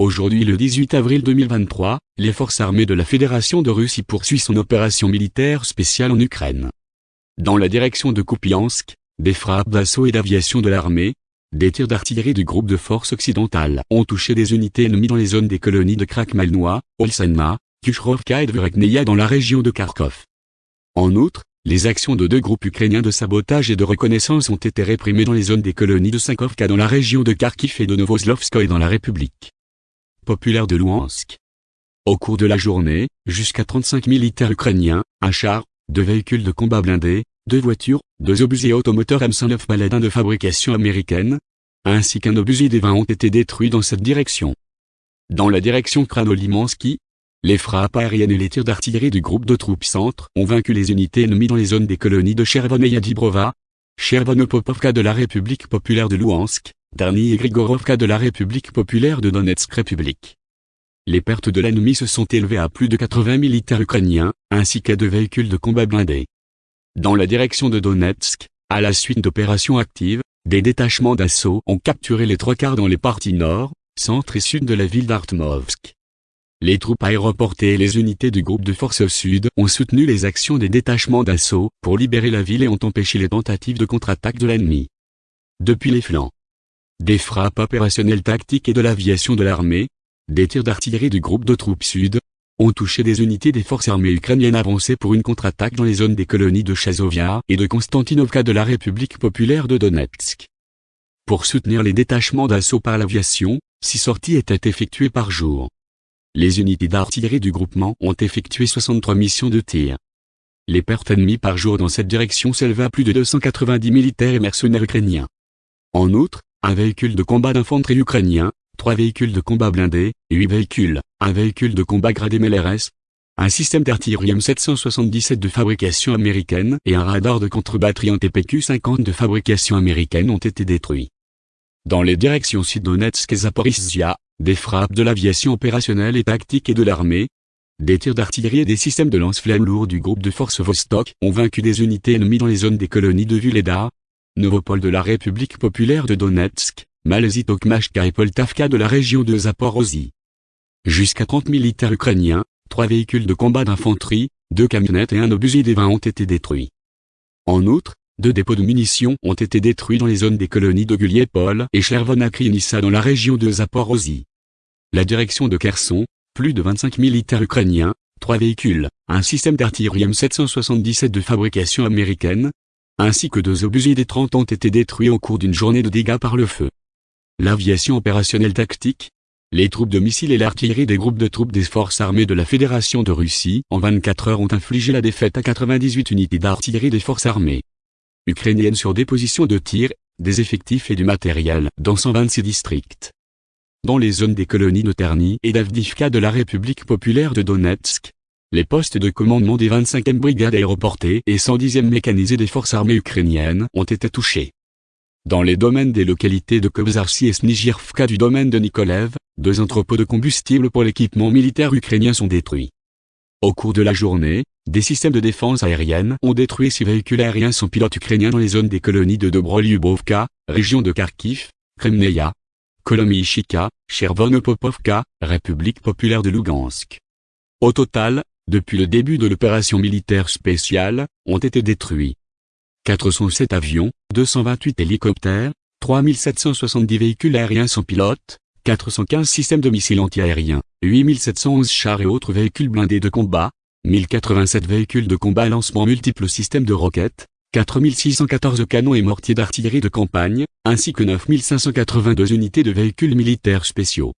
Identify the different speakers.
Speaker 1: Aujourd'hui le 18 avril 2023, les forces armées de la Fédération de Russie poursuivent son opération militaire spéciale en Ukraine. Dans la direction de Kupiansk, des frappes d'assaut et d'aviation de l'armée, des tirs d'artillerie du groupe de forces occidentales ont touché des unités ennemies dans les zones des colonies de Krakmalnois, Olsenma, Kushrovka et Dvurekneia dans la région de Kharkov. En outre, les actions de deux groupes ukrainiens de sabotage et de reconnaissance ont été réprimées dans les zones des colonies de Sankovka dans la région de Kharkiv et de Novoslovskoye dans la République de Louhansk. Au cours de la journée, jusqu'à 35 militaires ukrainiens, un char, deux véhicules de combat blindés, deux voitures, deux obusiers automoteurs M109 Paladin de fabrication américaine, ainsi qu'un obusier des 20 ont été détruits dans cette direction. Dans la direction Kranolimansky, les frappes aériennes et les tirs d'artillerie du groupe de troupes centre ont vaincu les unités ennemies dans les zones des colonies de Chervon et Yadibrova, Chervonopopovka de la République populaire de Louhansk, Darny et Grigorovka de la République populaire de Donetsk République. Les pertes de l'ennemi se sont élevées à plus de 80 militaires ukrainiens, ainsi qu'à deux véhicules de combat blindés. Dans la direction de Donetsk, à la suite d'opérations actives, des détachements d'assaut ont capturé les trois quarts dans les parties nord, centre et sud de la ville d'Artmovsk. Les troupes aéroportées et les unités du groupe de forces sud ont soutenu les actions des détachements d'assaut pour libérer la ville et ont empêché les tentatives de contre-attaque de l'ennemi. Depuis les flancs, des frappes opérationnelles tactiques et de l'aviation de l'armée, des tirs d'artillerie du groupe de troupes sud, ont touché des unités des forces armées ukrainiennes avancées pour une contre-attaque dans les zones des colonies de Chazovia et de Konstantinovka de la République populaire de Donetsk. Pour soutenir les détachements d'assaut par l'aviation, six sorties étaient effectuées par jour. Les unités d'artillerie du groupement ont effectué 63 missions de tir. Les pertes ennemies par jour dans cette direction s'élevaient à plus de 290 militaires et mercenaires ukrainiens. En outre, un véhicule de combat d'infanterie ukrainien, trois véhicules de combat blindés, huit véhicules, un véhicule de combat gradé MLRS, un système d'artillerie M777 de fabrication américaine et un radar de contre-batterie TPQ-50 de fabrication américaine ont été détruits. Dans les directions Sud-Donetsk et Zaporizhia, des frappes de l'aviation opérationnelle et tactique et de l'armée, des tirs d'artillerie et des systèmes de lance-flammes lourds du groupe de forces Vostok ont vaincu des unités ennemies dans les zones des colonies de Vuleda, Novopol de la République populaire de Donetsk, Malaisie Tokmachka et Poltavka de la région de Zaporozhye. Jusqu'à 30 militaires ukrainiens, trois véhicules de combat d'infanterie, deux camionnettes et un obusier des 20 ont été détruits. En outre, deux dépôts de munitions ont été détruits dans les zones des colonies de Guliepol et Chervonakrinissa dans la région de Zaporozhye la direction de Kherson, plus de 25 militaires ukrainiens, trois véhicules, un système d'artillerie M777 de fabrication américaine, ainsi que deux obusiers des 30 ont été détruits au cours d'une journée de dégâts par le feu. L'aviation opérationnelle tactique, les troupes de missiles et l'artillerie des groupes de troupes des forces armées de la Fédération de Russie en 24 heures ont infligé la défaite à 98 unités d'artillerie des forces armées ukrainiennes sur des positions de tir, des effectifs et du matériel dans 126 districts dans les zones des colonies de Terny et d'Avdivka de la République populaire de Donetsk. Les postes de commandement des 25e brigades aéroportées et 110e mécanisées des forces armées ukrainiennes ont été touchés. Dans les domaines des localités de Kobzarsi et Snigirvka du domaine de Nikolev, deux entrepôts de combustible pour l'équipement militaire ukrainien sont détruits. Au cours de la journée, des systèmes de défense aérienne ont détruit six véhicules aériens sans pilote ukrainiens dans les zones des colonies de Dobrolyubovka, région de Kharkiv, Kremneia, Kolomyshika, Chervonopopovka, République populaire de Lugansk. Au total, depuis le début de l'opération militaire spéciale, ont été détruits 407 avions, 228 hélicoptères, 3770 véhicules aériens sans pilote, 415 systèmes de missiles antiaériens, 8711 chars et autres véhicules blindés de combat, 1087 véhicules de combat à lancement multiples systèmes de roquettes, 4614 canons et mortiers d'artillerie de campagne, ainsi que 9582 unités de véhicules militaires spéciaux.